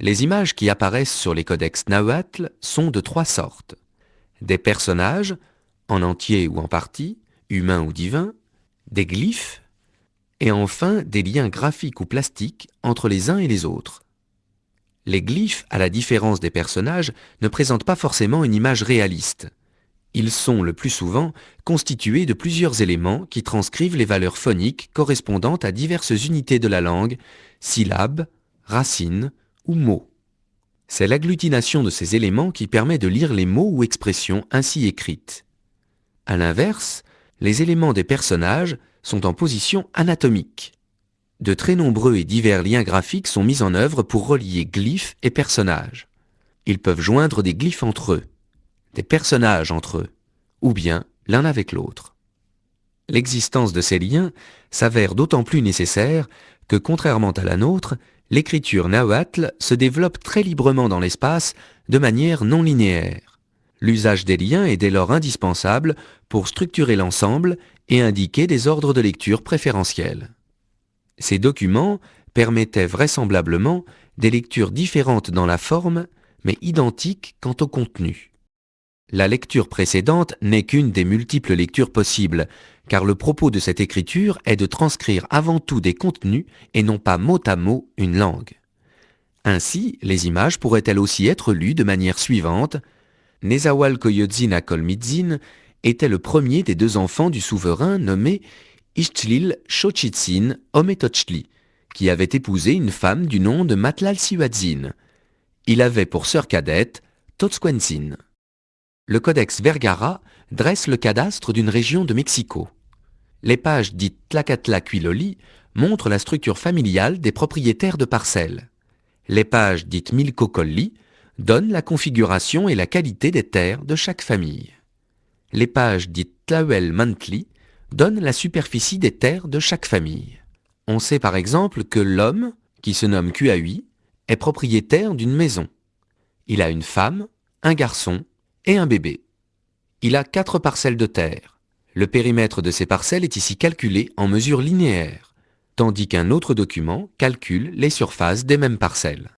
Les images qui apparaissent sur les codex Nahuatl sont de trois sortes. Des personnages, en entier ou en partie, humains ou divins, des glyphes, et enfin des liens graphiques ou plastiques entre les uns et les autres. Les glyphes, à la différence des personnages, ne présentent pas forcément une image réaliste. Ils sont le plus souvent constitués de plusieurs éléments qui transcrivent les valeurs phoniques correspondant à diverses unités de la langue, syllabes, racines ou mots. C'est l'agglutination de ces éléments qui permet de lire les mots ou expressions ainsi écrites. A l'inverse, les éléments des personnages sont en position anatomique. De très nombreux et divers liens graphiques sont mis en œuvre pour relier glyphes et personnages. Ils peuvent joindre des glyphes entre eux, des personnages entre eux, ou bien l'un avec l'autre. L'existence de ces liens s'avère d'autant plus nécessaire que, contrairement à la nôtre, l'écriture nahuatl se développe très librement dans l'espace de manière non linéaire. L'usage des liens est dès lors indispensable pour structurer l'ensemble et indiquer des ordres de lecture préférentiels. Ces documents permettaient vraisemblablement des lectures différentes dans la forme, mais identiques quant au contenu. La lecture précédente n'est qu'une des multiples lectures possibles, car le propos de cette écriture est de transcrire avant tout des contenus et non pas mot à mot une langue. Ainsi, les images pourraient elles aussi être lues de manière suivante. Nezahualcoyotzin Acolmitzin était le premier des deux enfants du souverain nommé Ixtlil Xochitzin Ometochli, qui avait épousé une femme du nom de Matlalcihuatzin. Il avait pour sœur cadette Totzquenzin. Le codex Vergara dresse le cadastre d'une région de Mexico. Les pages dites Tlacatla-Quiloli montrent la structure familiale des propriétaires de parcelles. Les pages dites Milcocolli donnent la configuration et la qualité des terres de chaque famille. Les pages dites Tlauel-Mantli donnent la superficie des terres de chaque famille. On sait par exemple que l'homme, qui se nomme Kuahui, est propriétaire d'une maison. Il a une femme, un garçon et un bébé. Il a quatre parcelles de terre. Le périmètre de ces parcelles est ici calculé en mesures linéaires, tandis qu'un autre document calcule les surfaces des mêmes parcelles.